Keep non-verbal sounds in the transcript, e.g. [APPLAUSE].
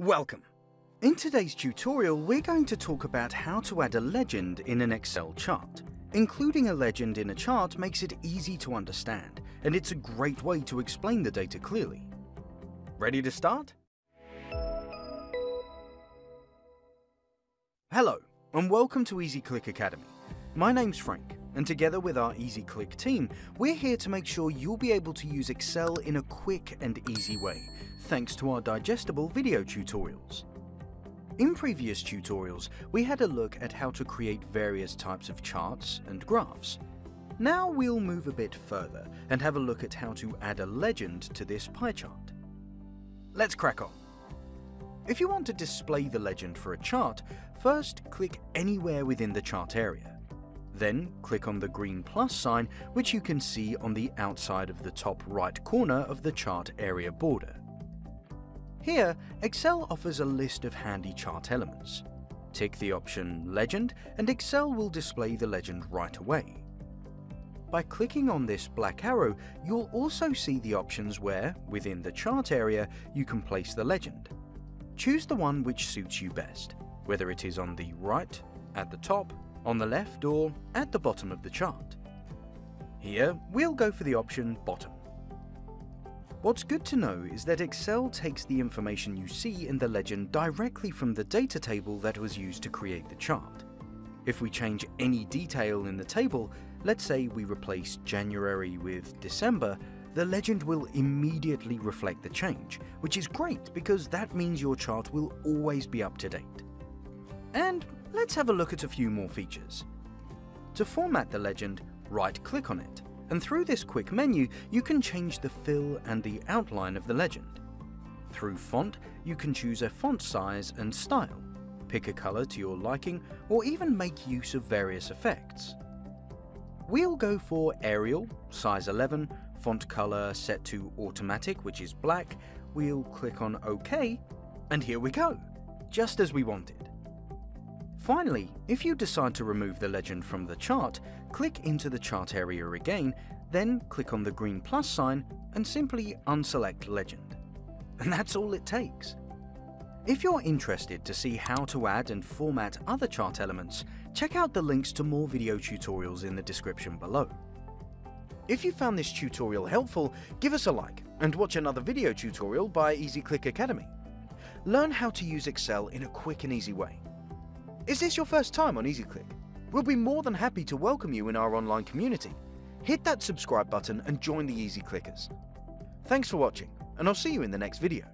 Welcome! In today's tutorial, we're going to talk about how to add a legend in an Excel chart. Including a legend in a chart makes it easy to understand, and it's a great way to explain the data clearly. Ready to start? Hello, and welcome to EasyClick Academy. My name's Frank, and together with our EasyClick team, we're here to make sure you'll be able to use Excel in a quick and easy way, thanks to our digestible video tutorials. In previous tutorials, we had a look at how to create various types of charts and graphs. Now we'll move a bit further and have a look at how to add a legend to this pie chart. Let's crack on. If you want to display the legend for a chart, first click anywhere within the chart area. Then click on the green plus sign which you can see on the outside of the top right corner of the chart area border. Here, Excel offers a list of handy chart elements. Tick the option Legend and Excel will display the legend right away. By clicking on this black arrow, you'll also see the options where, within the chart area, you can place the legend. Choose the one which suits you best, whether it is on the right, at the top, on the left or at the bottom of the chart. Here, we'll go for the option Bottom. What's good to know is that Excel takes the information you see in the legend directly from the data table that was used to create the chart. If we change any detail in the table, let's say we replace January with December, the legend will immediately reflect the change, which is great because that means your chart will always be up to date. And let's have a look at a few more features. To format the legend, right-click on it, and through this quick menu, you can change the fill and the outline of the legend. Through font, you can choose a font size and style, pick a color to your liking, or even make use of various effects. We'll go for Arial, size 11, font color set to automatic, which is black, we'll click on OK, and here we go, just as we wanted. Finally, if you decide to remove the legend from the chart, click into the chart area again, then click on the green plus sign and simply unselect legend. [LAUGHS] And that's all it takes. If you're interested to see how to add and format other chart elements, check out the links to more video tutorials in the description below. If you found this tutorial helpful, give us a like and watch another video tutorial by EasyClick Academy. Learn how to use Excel in a quick and easy way. Is this your first time on EasyClick? We'll be more than happy to welcome you in our online community. Hit that subscribe button and join the Easy Clickers. Thanks for watching, and I'll see you in the next video.